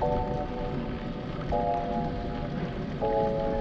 Thank you.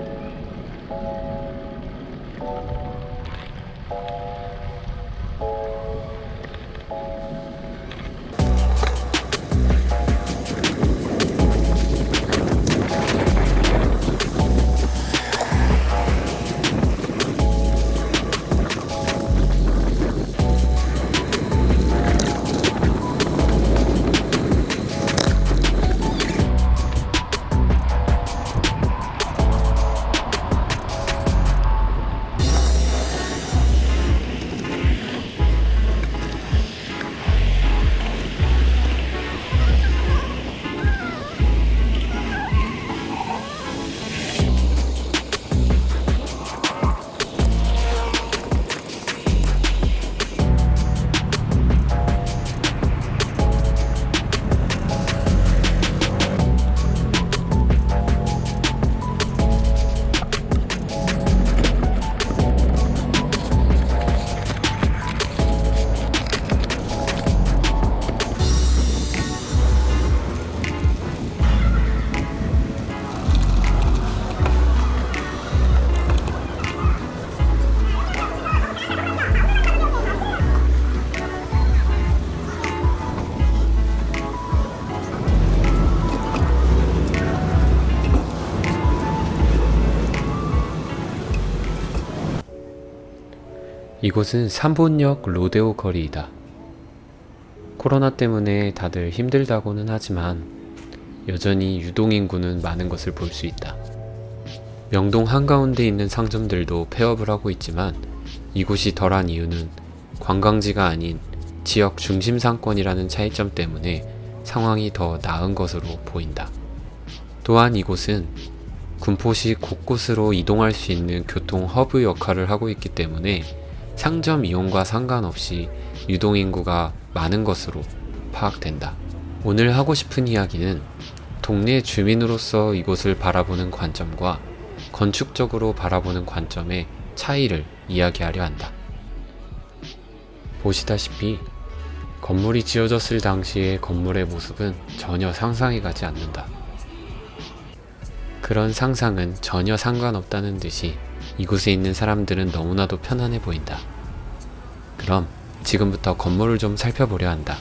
이곳은 산본역 로데오 거리이다. 코로나 때문에 다들 힘들다고는 하지만 여전히 유동인구는 많은 것을 볼 수 있다. 명동 한가운데 있는 상점들도 폐업을 하고 있지만 이곳이 덜한 이유는 관광지가 아닌 지역 중심 상권이라는 차이점 때문에 상황이 더 나은 것으로 보인다. 또한 이곳은 군포시 곳곳으로 이동할 수 있는 교통 허브 역할을 하고 있기 때문에 상점 이용과 상관없이 유동인구가 많은 것으로 파악된다. 오늘 하고 싶은 이야기는 동네 주민으로서 이곳을 바라보는 관점과 건축적으로 바라보는 관점의 차이를 이야기하려 한다. 보시다시피 건물이 지어졌을 당시의 건물의 모습은 전혀 상상이 가지 않는다. 그런 상상은 전혀 상관없다는 듯이 이곳에 있는 사람들은 너무나도 편안해 보인다. 그럼 지금부터 건물을 좀 살펴보려 한다.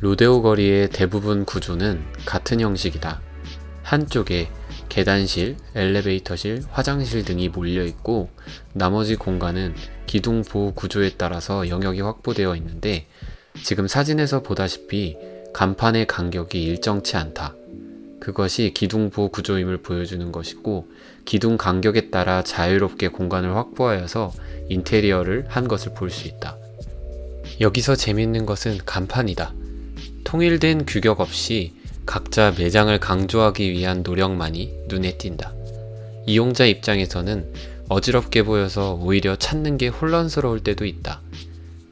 로데오 거리의 대부분 구조는 같은 형식이다. 한쪽에 계단실, 엘리베이터실, 화장실 등이 몰려 있고 나머지 공간은 기둥 보호 구조에 따라서 영역이 확보되어 있는데 지금 사진에서 보다시피 간판의 간격이 일정치 않다. 그것이 기둥 보호 구조임을 보여주는 것이고 기둥 간격에 따라 자유롭게 공간을 확보하여서 인테리어를 한 것을 볼 수 있다. 여기서 재밌는 것은 간판이다. 통일된 규격 없이 각자 매장을 강조하기 위한 노력만이 눈에 띈다. 이용자 입장에서는 어지럽게 보여서 오히려 찾는 게 혼란스러울 때도 있다.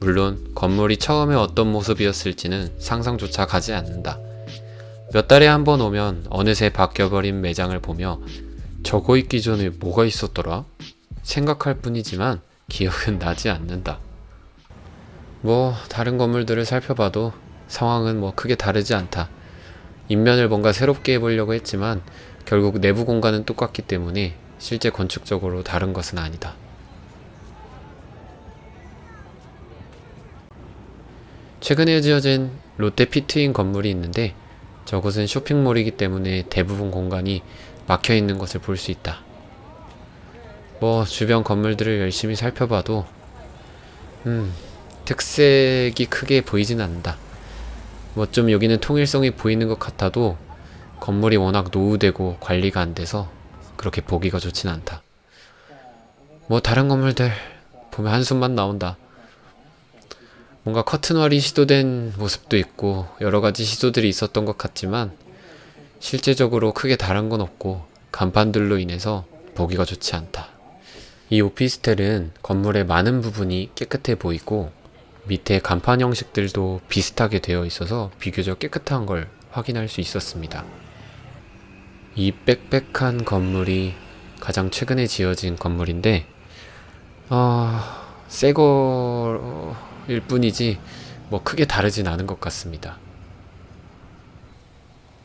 물론 건물이 처음에 어떤 모습이었을지는 상상조차 가지 않는다. 몇 달에 한 번 오면 어느새 바뀌어버린 매장을 보며 저거 있기 전에 뭐가 있었더라? 생각할 뿐이지만 기억은 나지 않는다. 뭐 다른 건물들을 살펴봐도 상황은 뭐 크게 다르지 않다. 인면을 뭔가 새롭게 해보려고 했지만 결국 내부 공간은 똑같기 때문에 실제 건축적으로 다른 것은 아니다. 최근에 지어진 롯데 피트인 건물이 있는데 저곳은 쇼핑몰이기 때문에 대부분 공간이 막혀 있는 것을 볼 수 있다. 뭐 주변 건물들을 열심히 살펴봐도 음 특색이 크게 보이진 않는다. 뭐 좀 여기는 통일성이 보이는 것 같아도 건물이 워낙 노후되고 관리가 안 돼서 그렇게 보기가 좋진 않다. 뭐 다른 건물들 보면 한숨만 나온다. 뭔가 커튼월이 시도된 모습도 있고 여러가지 시도들이 있었던 것 같지만 실제적으로 크게 다른 건 없고 간판들로 인해서 보기가 좋지 않다. 이 오피스텔은 건물의 많은 부분이 깨끗해 보이고 밑에 간판 형식들도 비슷하게 되어 있어서 비교적 깨끗한 걸 확인할 수 있었습니다. 이 빽빽한 건물이 가장 최근에 지어진 건물인데 어... 새거 일 뿐이지 뭐 크게 다르진 않은 것 같습니다.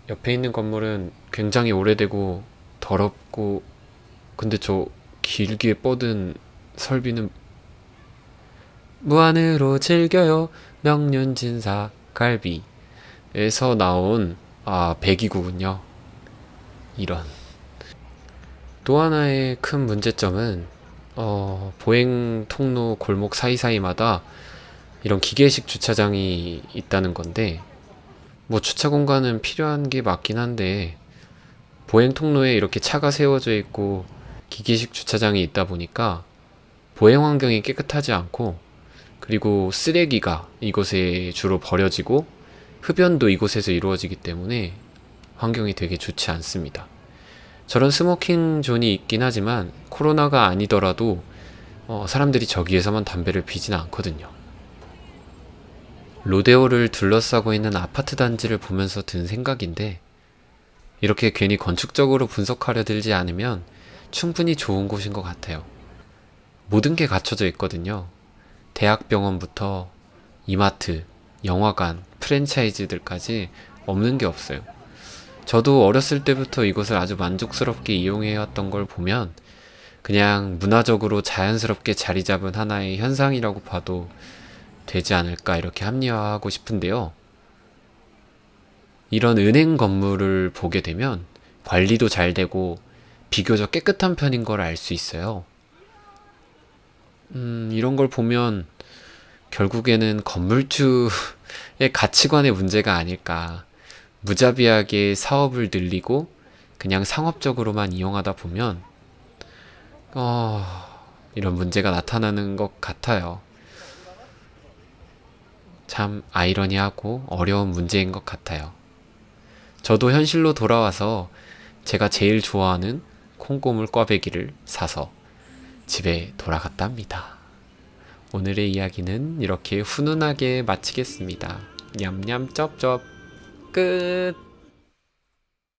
옆에 있는 건물은 굉장히 오래되고 더럽고 근데 저 길게 뻗은 설비는 무한으로 즐겨요. 명륜진사 갈비에서 나온 아 배기구군요. 이런. 또 하나의 큰 문제점은 어, 보행 통로 골목 사이사이마다 이런 기계식 주차장이 있다는 건데 뭐 주차 공간은 필요한 게 맞긴 한데 보행 통로에 이렇게 차가 세워져 있고 기계식 주차장이 있다 보니까 보행 환경이 깨끗하지 않고 그리고 쓰레기가 이곳에 주로 버려지고 흡연도 이곳에서 이루어지기 때문에 환경이 되게 좋지 않습니다. 저런 smoking zone이 있긴 하지만 코로나가 아니더라도 어, 사람들이 저기에서만 담배를 피지는 않거든요. 로데오를 둘러싸고 있는 아파트 단지를 보면서 든 생각인데 이렇게 괜히 건축적으로 분석하려 들지 않으면 충분히 좋은 곳인 것 같아요. 모든 게 갖춰져 있거든요. 대학병원부터 이마트, 영화관, 프랜차이즈들까지 없는 게 없어요. 저도 어렸을 때부터 이곳을 아주 만족스럽게 이용해왔던 걸 보면 그냥 문화적으로 자연스럽게 자리 잡은 하나의 현상이라고 봐도 되지 않을까 이렇게 합리화하고 싶은데요. 이런 은행 건물을 보게 되면 관리도 잘 되고 비교적 깨끗한 편인 걸 알 수 있어요. 음, 이런 걸 보면 결국에는 건물주의 가치관의 문제가 아닐까. 무자비하게 사업을 늘리고 그냥 상업적으로만 이용하다 보면 어, 이런 문제가 나타나는 것 같아요. 참 아이러니하고 어려운 문제인 것 같아요. 저도 현실로 돌아와서 제가 제일 좋아하는 콩고물 꽈배기를 사서 집에 돌아갔답니다. 오늘의 이야기는 이렇게 훈훈하게 마치겠습니다. 냠냠 쩝쩝 끝